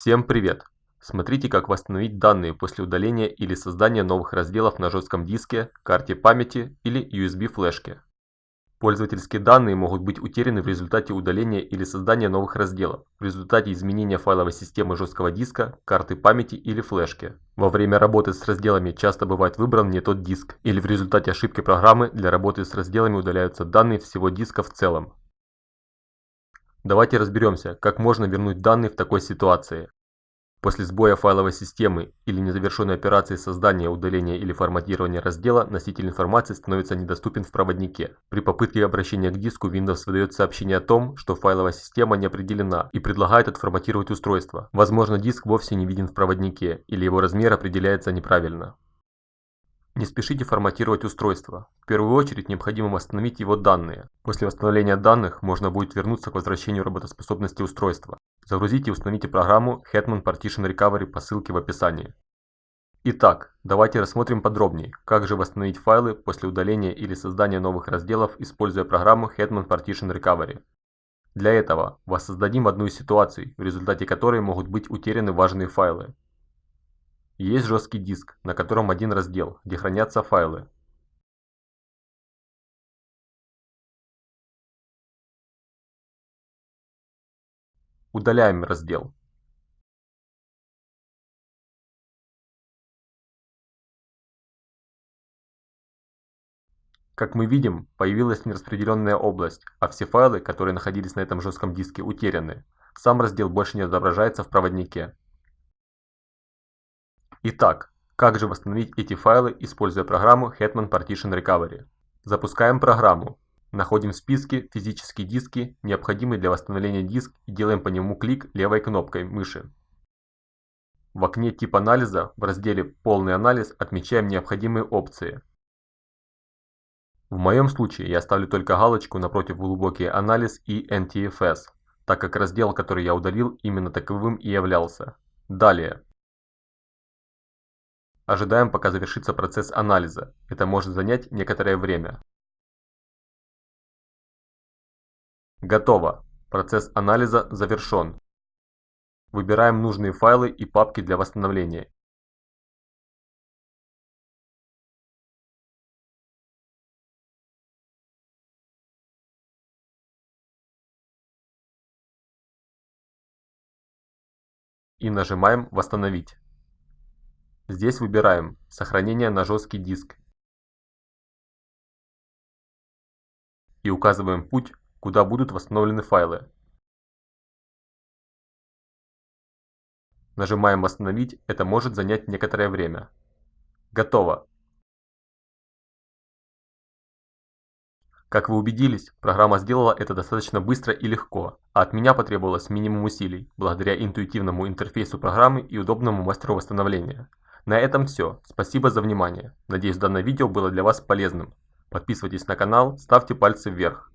Всем привет! Смотрите как восстановить данные после удаления или создания новых разделов на жестком диске, карте памяти или USB флешке. Пользовательские данные могут быть утеряны в результате удаления или создания новых разделов, в результате изменения файловой системы жесткого диска, карты памяти или флешки. Во время работы с разделами часто бывает выбран не тот диск, или в результате ошибки программы для работы с разделами удаляются данные всего диска в целом. Давайте разберемся, как можно вернуть данные в такой ситуации. После сбоя файловой системы или незавершенной операции создания, удаления или форматирования раздела, носитель информации становится недоступен в проводнике. При попытке обращения к диску Windows выдает сообщение о том, что файловая система не определена и предлагает отформатировать устройство. Возможно, диск вовсе не виден в проводнике или его размер определяется неправильно. Не спешите форматировать устройство. В первую очередь необходимо восстановить его данные. После восстановления данных можно будет вернуться к возвращению работоспособности устройства. Загрузите и установите программу Hetman Partition Recovery по ссылке в описании. Итак, давайте рассмотрим подробнее, как же восстановить файлы после удаления или создания новых разделов, используя программу Hetman Partition Recovery. Для этого воссоздадим одну из ситуаций, в результате которой могут быть утеряны важные файлы. Есть жесткий диск, на котором один раздел, где хранятся файлы. Удаляем раздел. Как мы видим, появилась нераспределенная область, а все файлы, которые находились на этом жестком диске, утеряны. Сам раздел больше не отображается в проводнике. Итак, как же восстановить эти файлы, используя программу Hetman Partition Recovery? Запускаем программу. Находим в списке физические диски, необходимый для восстановления диск и делаем по нему клик левой кнопкой мыши. В окне «Тип анализа» в разделе «Полный анализ» отмечаем необходимые опции. В моем случае я ставлю только галочку напротив «Глубокий анализ» и NTFS, так как раздел, который я удалил, именно таковым и являлся. Далее. Ожидаем пока завершится процесс анализа, это может занять некоторое время. Готово, процесс анализа завершен. Выбираем нужные файлы и папки для восстановления. И нажимаем «Восстановить». Здесь выбираем «Сохранение на жесткий диск» и указываем путь, куда будут восстановлены файлы. Нажимаем «Восстановить», это может занять некоторое время. Готово. Как вы убедились, программа сделала это достаточно быстро и легко, а от меня потребовалось минимум усилий, благодаря интуитивному интерфейсу программы и удобному мастеру восстановления. На этом все. Спасибо за внимание. Надеюсь данное видео было для вас полезным. Подписывайтесь на канал, ставьте пальцы вверх.